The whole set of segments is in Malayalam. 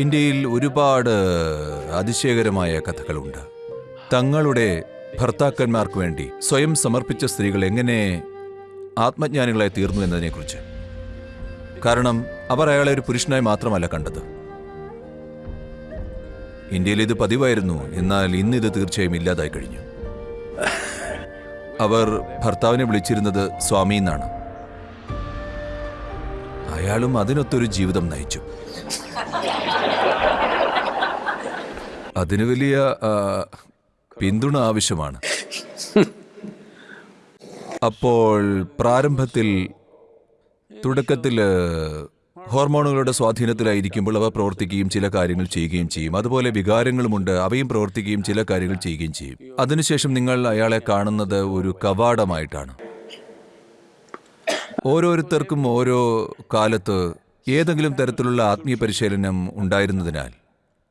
ഇന്ത്യയിൽ ഒരുപാട് അതിശയകരമായ കഥകളുണ്ട്. തങ്ങളുടെ ഭർത്താക്കന്മാർക്ക് വേണ്ടി സ്വയം സമർപ്പിച്ച സ്ത്രീകൾ എങ്ങനെ ആത്മജ്ഞാനികളായി തീർന്നു എന്നതിനെക്കുറിച്ച്. കാരണം അവർ അയാളെ ഒരു പുരുഷനായി മാത്രമല്ല കണ്ടത്. ഇന്ത്യയിൽ ഇത് പതിവായിരുന്നു എന്നാൽ ഇന്ന് ഇത് തീർച്ചയായും ഇല്ലാതായി കഴിഞ്ഞു. അവർ ഭർത്താവിനെ വിളിച്ചിരുന്നത് സ്വാമി എന്നാണ്. അയാളും അതിനൊത്തൊരു ജീവിതം നയിച്ചു. അതിന് വലിയ പിന്തുണ ആവശ്യമാണ്. അപ്പോൾ പ്രാരംഭത്തിൽ തുടക്കത്തിൽ ഹോർമോണുകളുടെ സ്വാധീനത്തിലായിരിക്കുമ്പോൾ അവ പ്രവർത്തിക്കുകയും ചില കാര്യങ്ങൾ ചെയ്യുകയും ചെയ്യും. അതുപോലെ വികാരങ്ങളുമുണ്ട് അവയും പ്രവർത്തിക്കുകയും ചില കാര്യങ്ങൾ ചെയ്യുകയും ചെയ്യും. അതിനുശേഷം നിങ്ങൾ അയാളെ കാണുന്നത് ഒരു കവാടമായിട്ടാണ്. ഓരോരുത്തർക്കും ഓരോ കാലത്ത് ഏതെങ്കിലും തരത്തിലുള്ള ആത്മീയ പരിശീലനം ഉണ്ടായിരുന്നതിനാൽ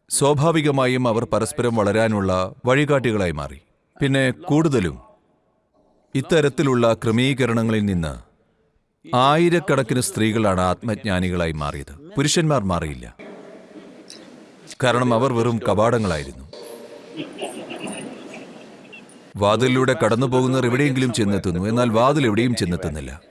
സ്വാഭാവികമായും അവർ പരസ്പരം വളരാനുള്ള വഴികാട്ടികളായി മാറി. പിന്നെ കൂടുതലും ഇത്തരത്തിലുള്ള ക്രമീകരണങ്ങളിൽ നിന്ന് ആയിരക്കണക്കിന് സ്ത്രീകളാണ് ആത്മജ്ഞാനികളായി മാറിയത്. പുരുഷന്മാർ മാറിയില്ല. കാരണം അവർ വെറും കവാടങ്ങളായിരുന്നു. വാതിലിലൂടെ കടന്നു പോകുന്നവർ എവിടെയെങ്കിലും ചെന്നെത്തുന്നു. എന്നാൽ വാതിൽ എവിടെയും ചെന്നെത്തുന്നില്ല.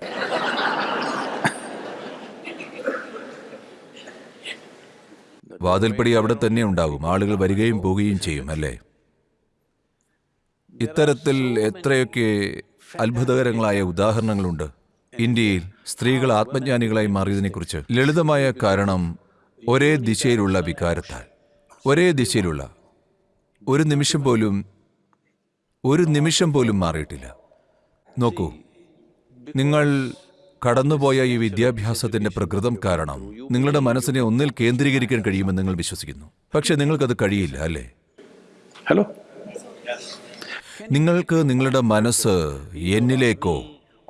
വാതിൽപ്പടി അവിടെ തന്നെ ഉണ്ടാകും. ആളുകൾ വരികയും പോവുകയും ചെയ്യും അല്ലേ? ഇത്തരത്തിൽ എത്രയൊക്കെ അത്ഭുതകരങ്ങളായ ഉദാഹരണങ്ങളുണ്ട്. ഇന്ത്യയിൽ സ്ത്രീകൾ ആത്മജ്ഞാനികളായി മാറിയതിനെക്കുറിച്ച് ലളിതമായ കാരണം ഒരേ ദിശയിലുള്ള വികാരത്താൽ. ഒരേ ദിശയിലുള്ള. ഒരു നിമിഷം പോലും ഒരു നിമിഷം പോലും മാറിയിട്ടില്ല. നോക്കൂ നിങ്ങൾ കടന്നുപോയ ഈ വിദ്യാഭ്യാസത്തിന്റെ പ്രകൃതം കാരണം നിങ്ങളുടെ മനസ്സിനെ ഒന്നിൽ കേന്ദ്രീകരിക്കാൻ കഴിയുമെന്ന് നിങ്ങൾ വിശ്വസിക്കുന്നു. പക്ഷെ നിങ്ങൾക്കത് കഴിയില്ല അല്ലേ? ഹലോ നിങ്ങൾക്ക് നിങ്ങളുടെ മനസ്സ് എന്നിലേക്കോ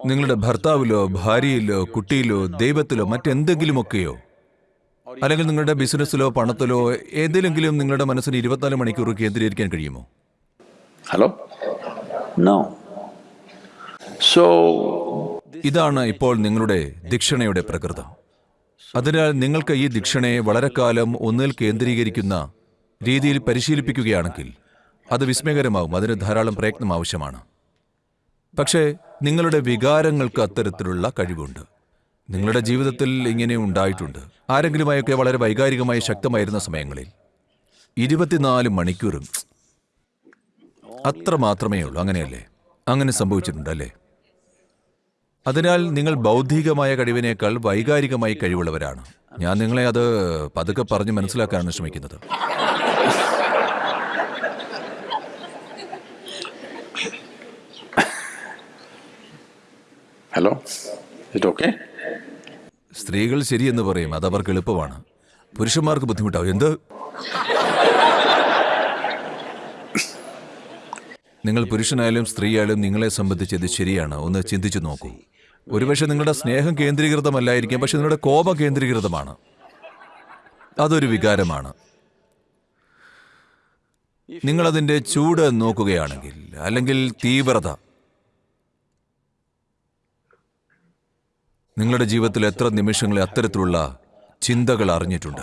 നിങ്ങളുടെ ഭർത്താവിലോ ഭാര്യയിലോ കുട്ടിയിലോ ദൈവത്തിലോ മറ്റെന്തെങ്കിലുമൊക്കെയോ അല്ലെങ്കിൽ നിങ്ങളുടെ ബിസിനസ്സിലോ പണത്തിലോ ഏതിലെങ്കിലും നിങ്ങളുടെ മനസ്സിന് ഇരുപത്തിനാല് മണിക്കൂർ കേന്ദ്രീകരിക്കാൻ കഴിയുമോ? ഹലോ സോ So, ഇതാണ് ഇപ്പോൾ നിങ്ങളുടെ ദിക്ഷണയുടെ പ്രകൃതം. അതിനാൽ നിങ്ങൾക്ക് ഈ ദിക്ഷണയെ കാലം ഒന്നിൽ കേന്ദ്രീകരിക്കുന്ന രീതിയിൽ പരിശീലിപ്പിക്കുകയാണെങ്കിൽ അത് വിസ്മയകരമാവും. അതിന് ധാരാളം പ്രയത്നം ആവശ്യമാണ്. പക്ഷേ നിങ്ങളുടെ വികാരങ്ങൾക്ക് അത്തരത്തിലുള്ള കഴിവുണ്ട്. നിങ്ങളുടെ ജീവിതത്തിൽ ഇങ്ങനെ ഉണ്ടായിട്ടുണ്ട്. ആരെങ്കിലുമായൊക്കെ വളരെ വൈകാരികമായി ശക്തമായിരുന്ന സമയങ്ങളിൽ. ഇരുപത്തിനാല് മണിക്കൂറും. അത്ര മാത്രമേ ഉള്ളൂ. അങ്ങനെയല്ലേ? അങ്ങനെ സംഭവിച്ചിട്ടുണ്ട് അല്ലേ അതിനാൽ നിങ്ങൾ ബൗദ്ധികമായ കഴിവിനേക്കാൾ വൈകാരികമായി കഴിവുള്ളവരാണ്. ഞാൻ നിങ്ങളെ അത് പതുക്കെ പറഞ്ഞ് മനസ്സിലാക്കാനാണ് ശ്രമിക്കുന്നത്. Hello okay? സ്ത്രീകൾ ശരിയെന്ന് പറയും. അത് അവർക്ക് എളുപ്പമാണ്. പുരുഷന്മാർക്ക് ബുദ്ധിമുട്ടാവും. എന്ത്? നിങ്ങൾ പുരുഷനായാലും സ്ത്രീയായാലും നിങ്ങളെ സംബന്ധിച്ച് ഇത് ശരിയാണ്. ഒന്ന് ചിന്തിച്ചു നോക്കൂ. ഒരുപക്ഷെ നിങ്ങളുടെ സ്നേഹം കേന്ദ്രീകൃതമല്ലായിരിക്കാം പക്ഷെ നിങ്ങളുടെ കോപം കേന്ദ്രീകൃതമാണ്. അതൊരു വികാരമാണ്. നിങ്ങളതിന്റെ ചൂട് നോക്കുകയാണെങ്കിൽ അല്ലെങ്കിൽ തീവ്രത. നിങ്ങളുടെ ജീവിതത്തിൽ എത്ര നിമിഷങ്ങളെ അത്തരത്തിലുള്ള ചിന്തകൾ അറിഞ്ഞിട്ടുണ്ട്.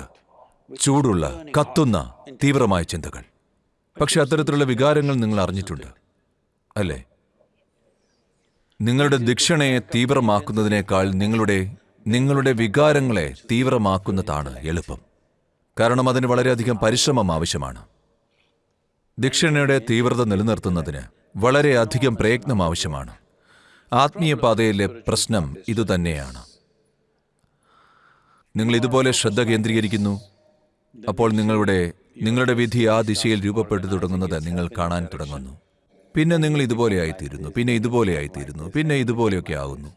ചൂടുള്ള കത്തുന്ന തീവ്രമായ ചിന്തകൾ. പക്ഷെ അത്തരത്തിലുള്ള വികാരങ്ങൾ നിങ്ങൾ അറിഞ്ഞിട്ടുണ്ട് അല്ലേ? നിങ്ങളുടെ ദിക്ഷണയെ തീവ്രമാക്കുന്നതിനേക്കാൾ നിങ്ങളുടെ നിങ്ങളുടെ വികാരങ്ങളെ തീവ്രമാക്കുന്നതാണ് എളുപ്പം. കാരണം അതിന് വളരെയധികം പരിശ്രമം ആവശ്യമാണ്. ദിക്ഷണയുടെ തീവ്രത നിലനിർത്തുന്നതിന് വളരെയധികം പ്രയത്നം ആവശ്യമാണ്. ആത്മീയപാതയിലെ പ്രശ്നം ഇതുതന്നെയാണ് നിങ്ങൾ ഇതുപോലെ ശ്രദ്ധ കേന്ദ്രീകരിക്കുന്നു. അപ്പോൾ നിങ്ങളുടെ നിങ്ങളുടെ വിധി ആ ദിശയിൽ രൂപപ്പെട്ടു തുടങ്ങുന്നത് നിങ്ങൾ കാണാൻ തുടങ്ങുന്നു. പിന്നെ നിങ്ങൾ ഇതുപോലെ ആയിത്തീരുന്നു പിന്നെ ഇതുപോലെ ആയിത്തീരുന്നു പിന്നെ ഇതുപോലെയൊക്കെ ആകുന്നു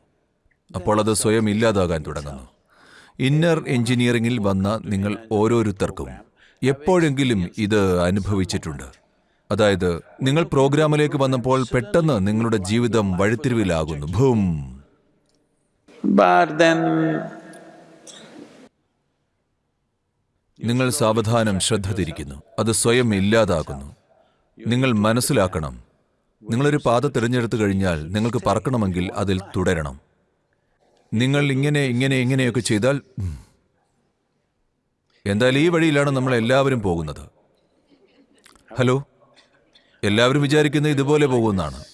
അപ്പോൾ അത് സ്വയം ഇല്ലാതാകാൻ തുടങ്ങുന്നു. ഇന്നർ എഞ്ചിനീയറിംഗിൽ വന്ന നിങ്ങൾ ഓരോരുത്തർക്കും എപ്പോഴെങ്കിലും ഇത് അനുഭവിച്ചിട്ടുണ്ട്. അതായത് നിങ്ങൾ പ്രോഗ്രാമിലേക്ക് വന്നപ്പോൾ പെട്ടെന്ന് നിങ്ങളുടെ ജീവിതം വഴിത്തിരിവിലാകുന്നു. ഭൂം. നിങ്ങൾ സാവധാനം ശ്രദ്ധ തിരിക്കുന്നു അത് സ്വയം ഇല്ലാതാകുന്നു. നിങ്ങൾ മനസ്സിലാക്കണം. നിങ്ങളൊരു പാത തിരഞ്ഞെടുത്തു കഴിഞ്ഞാൽ നിങ്ങൾക്ക് പറക്കണമെങ്കിൽ അതിൽ തുടരണം. നിങ്ങൾ ഇങ്ങനെ ഇങ്ങനെ ഇങ്ങനെയൊക്കെ ചെയ്താൽ എന്തായാലും ഈ വഴിയിലാണ് നമ്മൾ എല്ലാവരും പോകുന്നത്. ഹലോ? എല്ലാവരും വിചാരിക്കുന്നത് ഇതുപോലെ പോകുമെന്നാണ്.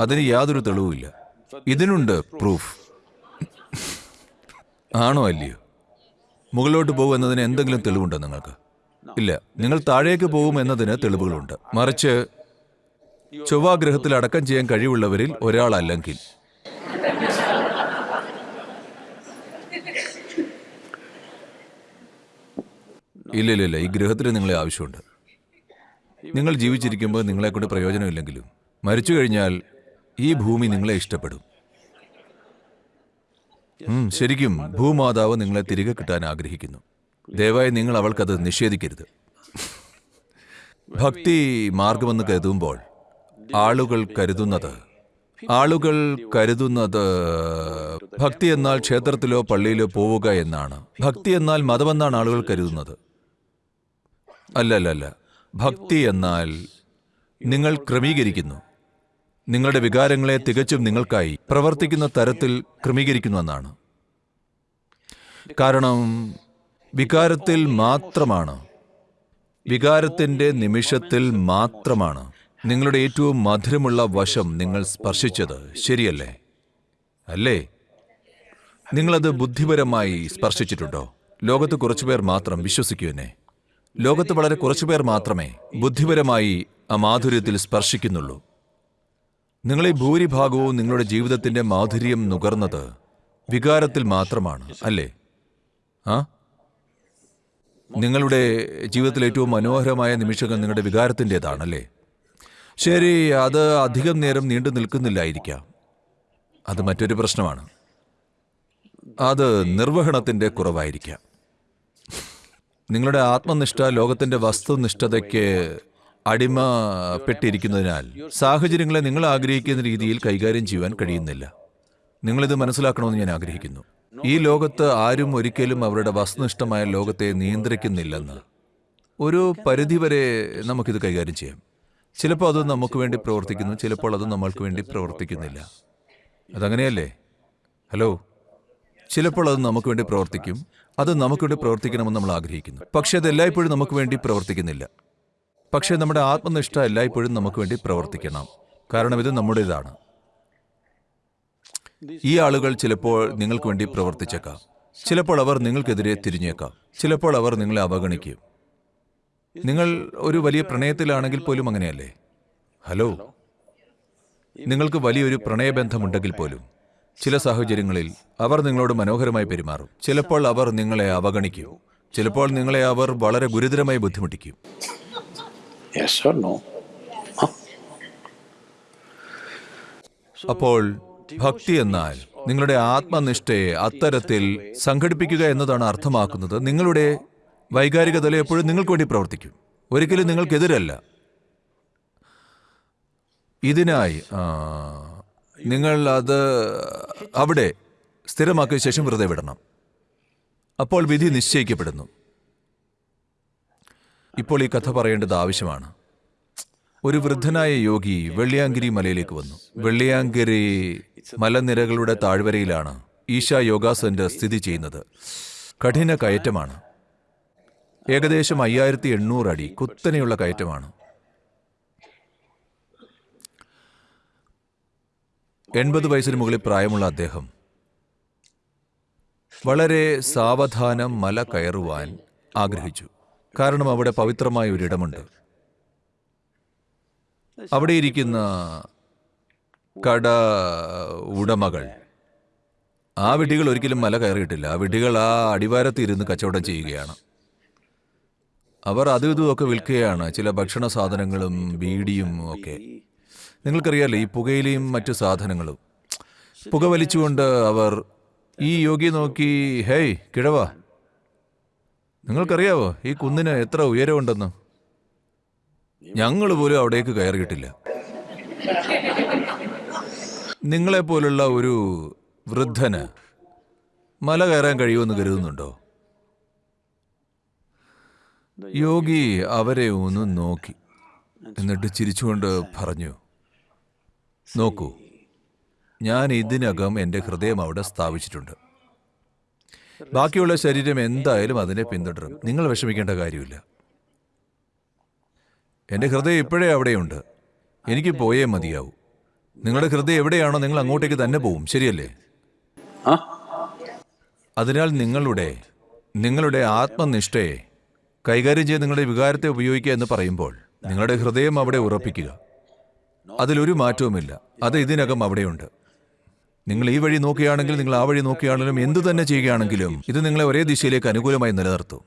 അതിന് യാതൊരു തെളിവുമില്ല. ഇതിനുണ്ട് പ്രൂഫ്. ആണോ അല്ലയോ? മുകളിലോട്ട് പോകും എന്നതിന് എന്തെങ്കിലും തെളിവുണ്ടോ നിങ്ങൾക്ക്? ഇല്ല. നിങ്ങൾ താഴേക്ക് പോകും എന്നതിന് തെളിവുകളുണ്ട്. മറിച്ച് ചൊവ്വാഗ്രഹത്തിൽ അടക്കം ചെയ്യാൻ കഴിവുള്ളവരിൽ ഒരാളല്ലെങ്കിൽ ഇല്ല ഇല്ല ഈ ഗ്രഹത്തിന് നിങ്ങളെ ആവശ്യമുണ്ട്. നിങ്ങൾ ജീവിച്ചിരിക്കുമ്പോൾ നിങ്ങളെക്കൊണ്ട് പ്രയോജനമില്ലെങ്കിലും. മരിച്ചു കഴിഞ്ഞാൽ ഈ ഭൂമി നിങ്ങളെ ഇഷ്ടപ്പെടും. ശരിക്കും ഭൂമാതാവ് നിങ്ങളെ തിരികെ കിട്ടാൻ ആഗ്രഹിക്കുന്നു. ദയവായി നിങ്ങൾ അവൾക്കത് നിഷേധിക്കരുത്. ഭക്തി മാർഗമെന്ന് കരുതുമ്പോൾ ആളുകൾ കരുതുന്നത് ആളുകൾ കരുതുന്നത് ഭക്തി എന്നാൽ ക്ഷേത്രത്തിലോ പള്ളിയിലോ പോവുക എന്നാണ്. ഭക്തി എന്നാൽ മതമെന്നാണ് ആളുകൾ കരുതുന്നത്. അല്ല അല്ല അല്ല ഭക്തി എന്നാൽ നിങ്ങൾ ക്രമീകരിക്കുന്നു. നിങ്ങളുടെ വികാരങ്ങളെ തികച്ചും നിങ്ങൾക്കായി പ്രവർത്തിക്കുന്ന തരത്തിൽ ക്രമീകരിക്കുന്നുവെന്നാണ് കാരണം വികാരത്തിൽ മാത്രമാണ്. വികാരത്തിന്റെ നിമിഷത്തിൽ മാത്രമാണ്. നിങ്ങളുടെ ഏറ്റവും മധുരമുള്ള വശം നിങ്ങൾ സ്പർശിച്ചത് ശരിയല്ലേ? അല്ലേ? നിങ്ങളത് ബുദ്ധിപരമായി സ്പർശിച്ചിട്ടുണ്ടോ? ലോകത്ത് കുറച്ചുപേർ മാത്രം വിശ്വസിക്കൂ എന്നെ. ലോകത്ത് വളരെ കുറച്ചുപേർ മാത്രമേ ബുദ്ധിപരമായി ആ മാധുര്യത്തിൽ സ്പർശിക്കുന്നുള്ളൂ. നിങ്ങളെ ഭൂരിഭാഗവും നിങ്ങളുടെ ജീവിതത്തിന്റെ മാധുര്യം നുകർന്നത് വികാരത്തിൽ മാത്രമാണ് അല്ലേ? ആ? നിങ്ങളുടെ ജീവിതത്തിലെ ഏറ്റവും മനോഹരമായ നിമിഷങ്ങൾ നിങ്ങളുടെ വികാരത്തിന്റെതാണല്ലേ ശരി അത് അധികം നേരം നീണ്ടു നിൽക്കുന്നില്ലായിരിക്കാം. അത് മറ്റൊരു പ്രശ്നമാണ്. അത് നിർവഹണത്തിന്റെ കുറവായിരിക്കാം. നിങ്ങളുടെ ആത്മനിഷ്ഠ ലോകത്തിന്റെ വസ്തുനിഷ്ഠതയ്ക്ക് അടിമപ്പെട്ടിരിക്കുന്നതിനാൽ സാഹചര്യങ്ങളെ നിങ്ങൾ ആഗ്രഹിക്കുന്ന രീതിയിൽ കൈകാര്യം ചെയ്യുവാൻ കഴിയുന്നില്ല. നിങ്ങളിത് മനസ്സിലാക്കണമെന്ന് ഞാൻ ആഗ്രഹിക്കുന്നു. ഈ ലോകത്ത് ആരും ഒരിക്കലും അവരുടെ വസ്തുനിഷ്ഠമായ ലോകത്തെ നിയന്ത്രിക്കുന്നില്ലെന്ന്. ഒരു പരിധിവരെ നമുക്കിത് കൈകാര്യം ചെയ്യാം. ചിലപ്പോൾ അത് നമുക്ക് വേണ്ടി പ്രവർത്തിക്കുന്നു ചിലപ്പോൾ അത് നമ്മൾക്ക് വേണ്ടി പ്രവർത്തിക്കുന്നില്ല. അതങ്ങനെയല്ലേ? ഹലോ? ചിലപ്പോൾ അത് നമുക്ക് വേണ്ടി പ്രവർത്തിക്കും അത് നമുക്ക് വേണ്ടി പ്രവർത്തിക്കണമെന്ന് നമ്മൾ ആഗ്രഹിക്കുന്നു. പക്ഷേ അത് എല്ലായ്പ്പോഴും നമുക്ക് വേണ്ടി പ്രവർത്തിക്കുന്നില്ല. പക്ഷേ നമ്മുടെ ആത്മനിഷ്ഠ എല്ലായ്പ്പോഴും നമുക്ക് വേണ്ടി പ്രവർത്തിക്കണം. കാരണം ഇത് നമ്മുടേതാണ്. ഈ ആളുകൾ ചിലപ്പോൾ നിങ്ങൾക്ക് വേണ്ടി പ്രവർത്തിച്ചേക്കാം. ചിലപ്പോൾ അവർ നിങ്ങൾക്കെതിരെ തിരിഞ്ഞേക്കാം. ചിലപ്പോൾ അവർ നിങ്ങളെ അവഗണിക്കും. നിങ്ങൾ ഒരു വലിയ പ്രണയത്തിലാണെങ്കിൽ പോലും അങ്ങനെയല്ലേ? ഹലോ? നിങ്ങൾക്ക് വലിയൊരു പ്രണയബന്ധമുണ്ടെങ്കിൽ പോലും ചില സാഹചര്യങ്ങളിൽ അവർ നിങ്ങളോട് മനോഹരമായി പെരുമാറും. ചിലപ്പോൾ അവർ നിങ്ങളെ അവഗണിക്കും. ചിലപ്പോൾ നിങ്ങളെ അവർ വളരെ ഗുരുതരമായി ബുദ്ധിമുട്ടിക്കും. Yes or no? Huh? അപ്പോൾ ഭക്തി എന്നാൽ നിങ്ങളുടെ ആത്മനിഷ്ഠയെ അത്തരത്തിൽ സംഘടിപ്പിക്കുക എന്നതാണ് അർത്ഥമാക്കുന്നത്. നിങ്ങളുടെ വൈകാരിക തല എപ്പോഴും നിങ്ങൾക്ക് വേണ്ടി പ്രവർത്തിക്കും. ഒരിക്കലും നിങ്ങൾക്കെതിരല്ല. ഇതിനായി നിങ്ങൾ അത് അവിടെ സ്ഥിരമാക്കിയ ശേഷം വെറുതെ വിടണം. അപ്പോൾ വിധി നിശ്ചയിക്കപ്പെടുന്നു. ഇപ്പോൾ ഈ കഥ പറയേണ്ടത് ആവശ്യമാണ്. ഒരു വൃദ്ധനായ യോഗി വെള്ളിയാങ്കിരി മലയിലേക്ക് വന്നു. വെള്ളിയാങ്കിരി മലനിരകളുടെ താഴ്വരയിലാണ് ഈശ യോഗാ സെന്റർ സ്ഥിതി ചെയ്യുന്നത്. കഠിന കയറ്റമാണ്. ഏകദേശം അയ്യായിരത്തി എണ്ണൂറ് അടി കുത്തനെയുള്ള കയറ്റമാണ്. എൺപത് വയസ്സിന് മുകളിൽ പ്രായമുള്ള അദ്ദേഹം വളരെ സാവധാനം മല കയറുവാൻ ആഗ്രഹിച്ചു. കാരണം അവിടെ പവിത്രമായ ഒരിടമുണ്ട്. അവിടെ ഇരിക്കുന്ന കട ഉടമകൾ. ആ വിഡ്ഢികൾ ഒരിക്കലും മല കയറിയിട്ടില്ല. ആ വിഡ്ഢികൾ ആ അടിവാരത്ത് ഇരുന്ന് കച്ചവടം ചെയ്യുകയാണ്. അവർ അതും ഇതുമൊക്കെ വിൽക്കുകയാണ്. ചില ഭക്ഷണ സാധനങ്ങളും ബീഡിയും ഒക്കെ. നിങ്ങൾക്കറിയാലോ ഈ പുകയിലയും മറ്റു സാധനങ്ങളും. പുക വലിച്ചുകൊണ്ട് അവർ ഈ യോഗി നോക്കി ഹേയ് കിഴവ നിങ്ങൾക്കറിയാവോ ഈ കുന്നിന് എത്ര ഉയരമുണ്ടെന്ന്? ഞങ്ങൾ പോലും അവിടേക്ക് കയറിയിട്ടില്ല. നിങ്ങളെപ്പോലുള്ള ഒരു വൃദ്ധന് മല കയറാൻ കഴിയുമെന്ന് കരുതുന്നുണ്ടോ? യോഗി അവരെ ഒന്ന് നോക്കി. എന്നിട്ട് ചിരിച്ചുകൊണ്ട് പറഞ്ഞു നോക്കൂ ഞാൻ ഇതിനകം എന്റെ ഹൃദയം അവിടെ സ്ഥാപിച്ചിട്ടുണ്ട്. ബാക്കിയുള്ള ശരീരം എന്തായാലും അതിനെ പിന്തുടരും. നിങ്ങൾ വിഷമിക്കേണ്ട കാര്യമില്ല. എന്റെ ഹൃദയം ഇപ്പോഴേ അവിടെയുണ്ട്. എനിക്ക് പോയേ മതിയാവൂ. നിങ്ങളുടെ ഹൃദയം എവിടെയാണോ നിങ്ങൾ അങ്ങോട്ടേക്ക് തന്നെ പോവും. ശരിയല്ലേ? അതിനാൽ നിങ്ങളുടെ നിങ്ങളുടെ ആത്മനിഷ്ഠയെ കൈകാര്യം ചെയ്ത് നിങ്ങളുടെ വികാരത്തെ ഉപയോഗിക്കുക എന്ന് പറയുമ്പോൾ നിങ്ങളുടെ ഹൃദയം അവിടെ ഉറപ്പിക്കുക. അതിലൊരു മാറ്റവുമില്ല. അത് ഇതിനകം അവിടെയുണ്ട്. നിങ്ങൾ ഈ വഴി നോക്കുകയാണെങ്കിൽ നിങ്ങൾ ആ വഴി നോക്കുകയാണെങ്കിലും എന്തു തന്നെ ചെയ്യുകയാണെങ്കിലും ഇത് നിങ്ങളെ ഒരേ ദിശയിലേക്ക് അനുകൂലമായി നിലനിർത്തും.